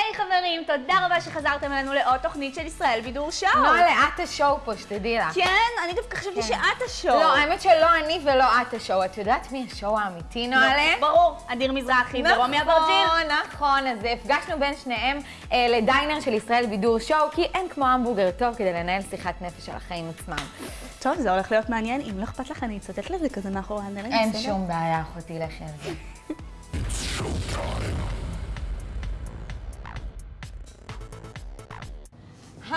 היי חברים, תודה רבה שחזרתם אלינו לעוד תוכנית של ישראל בידור שואו. נועה, את השואו פה, שתדעי לך. כן? אני דווקא חשבתי שאת השואו. לא, האמת שלא אני ולא את השואו. את יודעת מי השואו האמיתי, נועה? ברור, אדיר מזרחי ורומי אברג'יל. נכון, נכון. אז הפגשנו בין שניהם אה, לדיינר של ישראל בידור שואו, כי אין כמו המבורגר טוב כדי לנהל שיחת נפש על החיים עצמם. טוב, זה הולך להיות מעניין. אם לא אכפת לך, אני אצטט לזה כזה מאחורי הנלד. אין שום בעיה, אחותי, לכי על זה.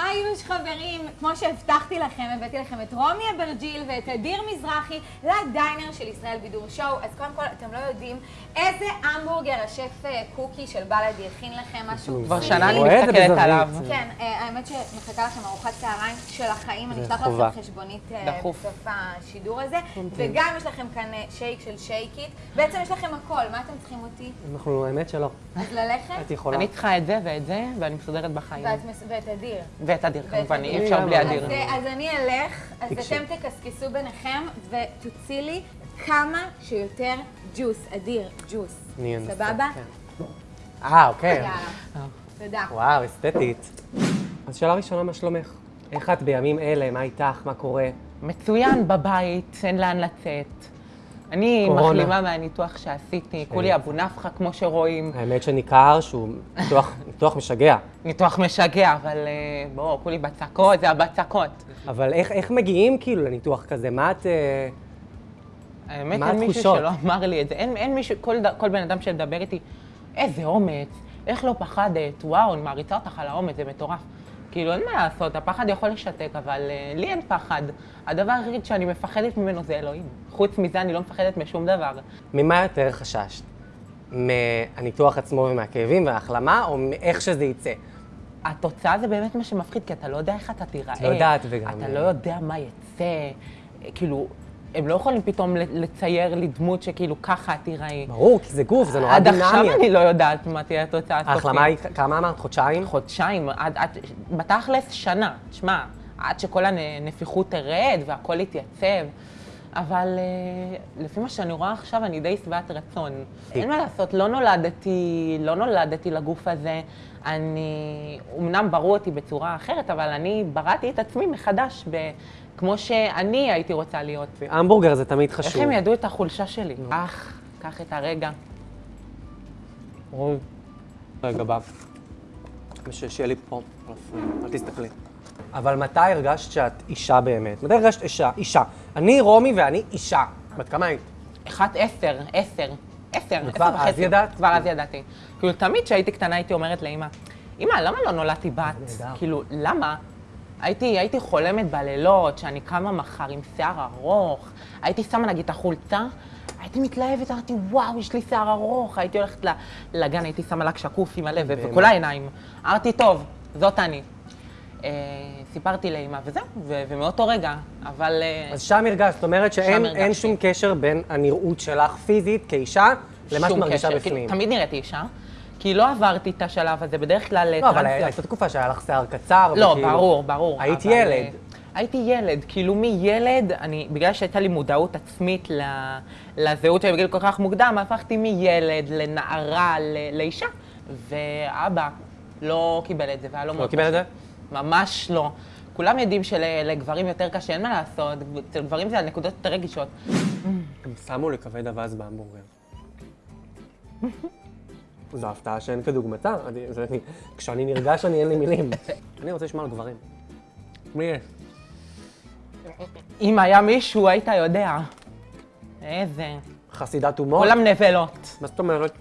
היי יוש חברים, כמו שהבטחתי לכם, הבאתי לכם את רומי אברג'יל ואת אדיר מזרחי לדיינר של ישראל בידור שואו. אז קודם כל, אתם לא יודעים איזה המבורגר השף אה, קוקי של בלאדי הכין לכם, משהו כבר. שנה אני מסתכלת. עליו. כן, אה, האמת שמחכה לכם ארוחת צהריים של החיים, אני אשלח. לכם חשבונית אה. בסוף השידור הזה. וגם יש לכם כאן שייק של שייקית. בעצם יש לכם הכל, מה אתם צריכים אותי? אנחנו, האמת שלא. אז ללכת? את יכולה. אני צריכה את זה ואת זה, ואני מסודרת בחיים. ואת אדיר. ואת אדיר כמובן. אי אפשר בלי אדיר. אז, אני אלך, אז. אתם תקסקסו ביניכם ותוציא לי כמה שיותר ג'וס, אדיר, ג'וס. אני אנסה, סבבה? כן. אה, אוקיי. תודה. וואו, אסתטית. אז שאלה ראשונה, מה שלומך? איך את בימים אלה? מה איתך? מה קורה? מצוין בבית, אין לאן לצאת. אני קורונה. מחלימה מהניתוח שעשיתי, כולי אבו נפחא כמו שרואים. האמת שניכר שהוא ניתוח, ניתוח משגע. ניתוח משגע, אבל אה, בואו, כולי בצקות, זה הבצקות. אבל איך, איך מגיעים כאילו לניתוח כזה? מה את... אה, האמת, מה אין מישהו? שלא אמר לי את זה. אין, אין מישהו, כל בן אדם שמדבר איתי, איזה אומץ, איך לא פחדת, וואו, אני מעריצה אותך על האומץ, זה מטורף. כאילו, אין מה לעשות, הפחד יכול לשתק, אבל uh, לי אין פחד. הדבר היחיד שאני מפחדת ממנו זה אלוהים. חוץ מזה, אני לא מפחדת משום דבר. ממה יותר חששת? מהניתוח עצמו ומהכאבים וההחלמה, או מאיך שזה יצא? התוצאה זה באמת מה שמפחיד, כי אתה לא יודע איך אתה תיראה. לא יודעת וגם- אתה לא יודע מה יצא. כאילו, הם לא יכולים פתאום לצייר לי דמות שכאילו ככה תיראי. ברור, כי זה גוף, זה נורא עד דינמי. עכשיו אני לא יודעת מה תהיה התוצאה הסופית. ההחלמה היא, כמה אמרת? חודשיים? חודשיים, עד, עד, בתכלס שנה, תשמע, עד שכל הנפיחות תרד והכל יתייצב. אבל אה, לפי מה שאני רואה עכשיו, אני די שבעת רצון. אין מה לעשות, לא נולדתי, לא נולדתי לגוף הזה. אני, אמנם ברו אותי בצורה אחרת, אבל אני בראתי את עצמי מחדש, ב, כמו שאני הייתי רוצה להיות. המבורגר זה תמיד איך חשוב. הם ידעו את החולשה שלי? אך, קח את הרגע. רוי. רגע, בא. שיהיה לי פה, אל תסתכלי. אבל מתי הרגשת שאת אישה באמת? מתי הרגשת אישה? אישה. אני רומי ואני אישה. בת כמה היית? אחת עשר, עשר, עשר, עשר וחצי. אז ידעת? כבר אז ידעתי. כאילו, תמיד כשהייתי קטנה הייתי אומרת לאמא, אמא, למה לא נולדתי בת? כאילו, למה? הייתי, הייתי חולמת בלילות שאני קמה מחר עם שיער ארוך, הייתי שמה נגיד את החולצה, הייתי מתלהבת, אמרתי, וואו, יש לי שיער ארוך, הייתי הולכת לגן, הייתי שמה לק שקוף עם הלב וכל העיניים. אמרתי, טוב, זאת אני. אה, סיפרתי לאמא וזהו, ו- ומאותו רגע, אבל... אה, אז שם הרגשת, זאת אומרת שאין שום קשר בין הנראות שלך פיזית כאישה למה שאת מרגישה קשר. בפנים. כאילו, תמיד נראיתי אישה, כי לא עברתי את השלב הזה, בדרך כלל לא, אבל טרנסיות. הייתה תקופה שהיה לך שיער קצר. לא, וכאילו- ברור, ברור. היית אבל, ילד. אה, הייתי ילד, כאילו מילד, אני, בגלל שהייתה לי מודעות עצמית ל, לזהות שלי בגיל כל כך מוקדם, הפכתי מילד לנערה, ל, לאישה, ואבא לא קיבל את זה, והיה לו לא מאוד קיבל את. זה? ממש לא. כולם יודעים שלגברים יותר קשה, אין מה לעשות, אצל גברים זה הנקודות יותר רגישות. הם שמו לי כבד אווז בהמבורגר. זו הפתעה שאין כדוגמתה. אני- זה- אני- כשאני נרגש אני אין לי מילים. אני רוצה לשמוע על גברים. מי יש? אם היה מישהו, היית יודע. איזה... חסידת הומור? כולם נבלות. מה זאת אומרת?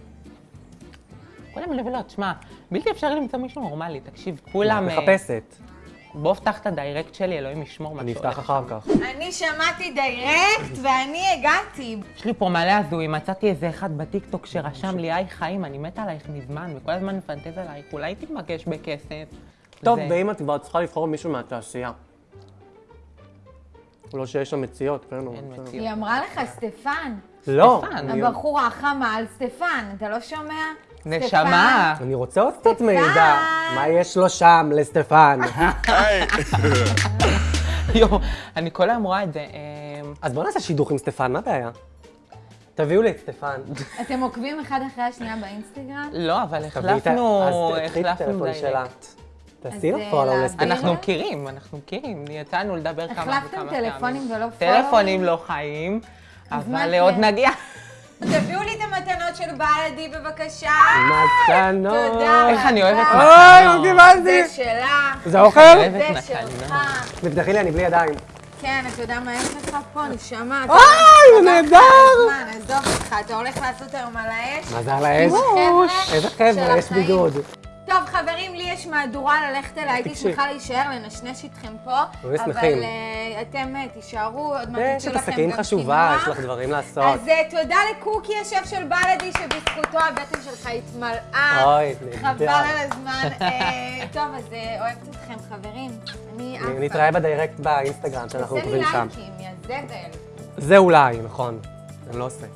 כולם נבלות, שמע, בלתי אפשרי למצוא מישהו נורמלי, תקשיב, כולם... אה, מחפשת. בוא פתח את ה direct שלי, אלוהים ישמור מה שהולך. אפתח אחר כך. אני שמעתי direct ואני הגעתי. יש לי פה מלא הזויים, מצאתי איזה אחד בטיקטוק שרשם לי, היי חיים, אני מתה עלייך מזמן, וכל הזמן מפנטז עלייך, אולי תתבקש בכסף. טוב, זה- ואם את כבר צריכה לבחור מישהו מהתעשייה. לא שיש שם מציאות, כן? אין. מציאות. היא אמרה לך, סטפן. לא. הבחורה החמה על סטפן, אתה לא שומע? נשמה. אני רוצה עוד קצת. מידע. מה יש לו שם לסטפן? יואו, אני כל היום רואה את זה. אמ, אז בוא נעשה שידוך עם סטפן, מה הבעיה? תביאו לי את סטפן. אתם עוקבים אחד אחרי השנייה באינסטגרם? לא, אבל החלפנו, אז תקחי את החלפנו הטלפון שלה. דיירקט. תעשי לו פולו אה, לסטפן. אנחנו? מכירים, אנחנו מכירים. יצאנו לדבר כמה וכמה החלפתם פעמים. טלפונים ולא טלפונים פולואים? לא חיים, אבל כן? עוד נגיע. תביאו לי את המתנות של בלדי בבקשה. מתנות. תודה. איך אני אוהבת אוי, מתנות. לא קיבלתי. זה שלה, זה אוכל? זה. שלך. תפתחי לי, אני בלי ידיים. כן, אתה יודע מה יש לך פה, נשמה? אוי, זה נהדר. עזוב אותך, אתה הולך לעשות היום על האש? מה זה על האש? איזה חבר'ה, יש. בידוד. טוב, חברים, לי יש מהדורה ללכת אליה, הייתי. שמחה להישאר, לנשנש איתכם פה, אבל שמחים. אה, אתם אה, תישארו, עוד מעט יש יצאו את לכם הסכין גם חשובה, קינוח. יש לך דברים לעשות. אז אה, תודה לקוקי השף של בלדי, שבזכותו הבטן שלך התמלאה. אוי, נהדר. חבל על הזמן. טוב, אז אוהבת אתכם, חברים. אני עפה. נתראה בדירקט באינסטגרם שאנחנו עושה לי עוקבים שם. לייקים, יא זבל. זה אולי, נכון. אני לא עושה.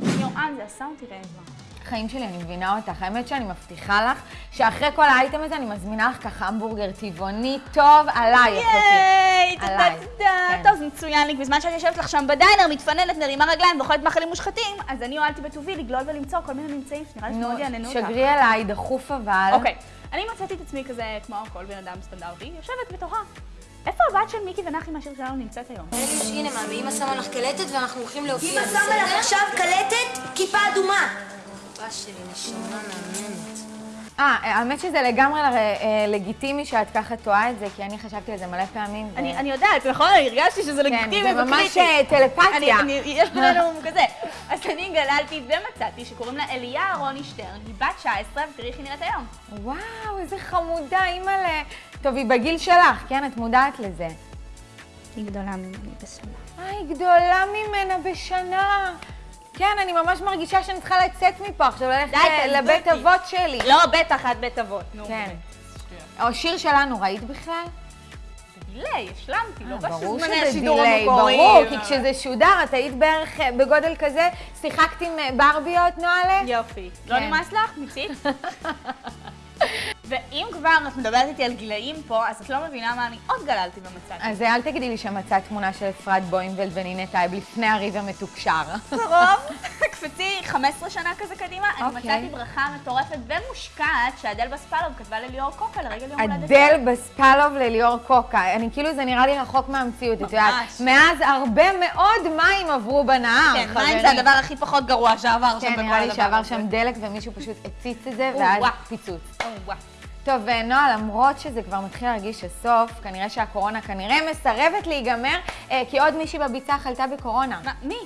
יואן, זה עשה אותי רעבה. חיים שלי, אני מבינה אותך. האמת שאני מבטיחה לך שאחרי כל האייטם הזה אני מזמינה לך ככה המבורגר טבעוני טוב עליי, אחותי. ייי, תודה, עליי. תודה. כן. טוב, זה מצוין לי. בזמן שאת יושבת לך שם בדיינר, מתפננת, מרימה רגליים ואוכלת מאכלים מושחתים, אז אני הועלתי בטובי לגלול ולמצוא כל מיני ממצאים שנראה לי נו, שמאוד יעננו אותך. שגרי אליי, דחוף אבל. אוקיי, אני מצאתי את עצמי כזה, כמו כל בן אדם סטנדרטי, יושבת ותוהה. איפה הבת של מיקי ונחי מהשיר שלנו נמצאת היום? אליוש, הנה מה, ואמא שמה לך קלטת ואנחנו הולכים להופיע, אמא? שמה לך עכשיו קלטת, כיפה אדומה. אבא שלי, נשמה מהממת. אה, האמת שזה לגמרי אה, לגיטימי שאת ככה טועה את זה, כי אני חשבתי על זה מלא פעמים. ו- אני אני יודעת, נכון? הרגשתי שזה כן, לגיטימי זה ממש וקריטי. אה, טלפתיה. אני, אני, יש בינינו כזה. אז אני גללתי ומצאתי שקוראים לה אליה אהרוני שטרן, היא בת 19, ותראי איך היא נראית היום. וואו, איזה חמודה, אימא'לה. טוב, היא בגיל שלך, כן? את מודעת לזה. היא גדולה ממני בשנה. אה, היא גדולה ממנה בשנה. כן, אני ממש מרגישה שאני צריכה לצאת מפה עכשיו, ללכת לבית. אבות שלי. לא, בטח, את בית אבות. נו, כן. או שיר שלנו, ראית בכלל? דיליי, השלמתי, לא אה, ברור בזמני שזה השידור דיליי, המקוריים. ברור, כי כשזה שודר, את היית בערך אה, בגודל כזה, שיחקת עם אה, ברביות, נועלה? יופי. לא כן. נמאס לך? מיצית? ואם כבר את מדברת איתי על גילאים פה, אז את לא מבינה מה אני עוד גללתי ומצאתי. אז אה, אל תגידי לי שמצאת תמונה של אפרת בוימבלד ונינה טייב לפני הריב המתוקשר. קרוב, קפצי 15 שנה כזה קדימה, אני אוקיי. מצאתי ברכה מטורפת ומושקעת שאדל בספלוב כתבה לליאור קוקה לרגל יום הולדת. אדל בספלוב לליאור קוקה. אני כאילו, זה נראה לי רחוק מהמציאות, את יודעת. מאז הרבה מאוד מים עברו בנהר, כן. מים זה הדבר הכי פחות גרוע שעבר שם כן, בכל נראה לי הדבר שעבר הזה. שם דלק ומישהו פשוט הצית את זה, ואז. פיצוץ. טוב, אה, נועה, למרות שזה כבר מתחיל להרגיש הסוף, כנראה שהקורונה כנראה מסרבת להיגמר, אה, כי עוד מישהי בביצה חלתה בקורונה. מה, מי?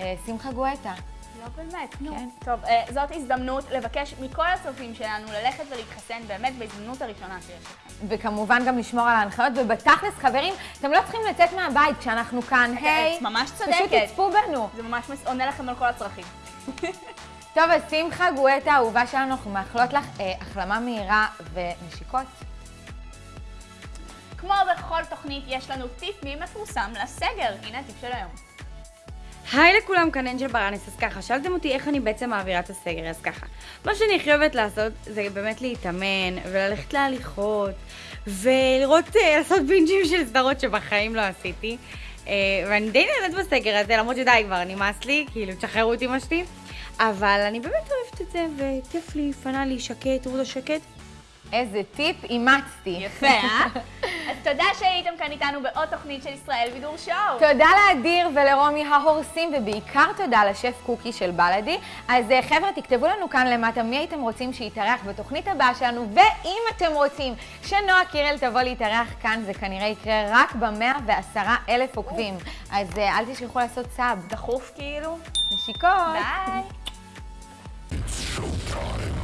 אה, שמחה גואטה. לא באמת, נו. כן. טוב, זאת הזדמנות לבקש מכל הצופים שלנו ללכת ולהתחסן באמת בהזדמנות הראשונה שיש לכם. וכמובן גם לשמור על ההנחיות, ובתכלס, חברים, אתם לא צריכים לצאת מהבית כשאנחנו כאן, היי. את ממש פשוט צודקת. תצפו בנו. זה ממש עונה לכם על כל הצרכים. טוב, אז שמחה גואטה, האהובה שלנו, אנחנו מאחלות לך אה, החלמה מהירה ונשיקות. כמו בכל תוכנית, יש לנו טיפ מי מפורסם לסגר. הנה הטיפ של היום. היי לכולם, כאן אנג'ל ברנס, אז ככה, שאלתם אותי איך אני בעצם מעבירה את הסגר, אז ככה, מה שאני הכי אוהבת לעשות זה באמת להתאמן וללכת להליכות ולראות, אה, לעשות בינג'ים של סדרות שבחיים לא עשיתי אה, ואני די נהנית בסגר הזה, למרות שדי כבר, נמאס לי, כאילו, תשחררו אותי משתי אבל אני באמת אוהבת את זה, וכיף לי, פנה לי, שקט, רודה שקט איזה טיפ אימצתי. יפה, אה? אז תודה שהייתם כאן איתנו בעוד תוכנית של ישראל בידור שואו. תודה לאדיר ולרומי ההורסים, ובעיקר תודה לשף קוקי של בלאדי. אז אה, חבר'ה, תכתבו לנו כאן למטה מי הייתם רוצים שיתארח בתוכנית הבאה שלנו, ואם אתם רוצים שנועה קירל תבוא להתארח כאן, זה כנראה יקרה רק במאה ועשרה אלף עוקבים. אז אה, אל תשכחו לעשות סאב. דחוף כאילו. נשיקות. ביי. time.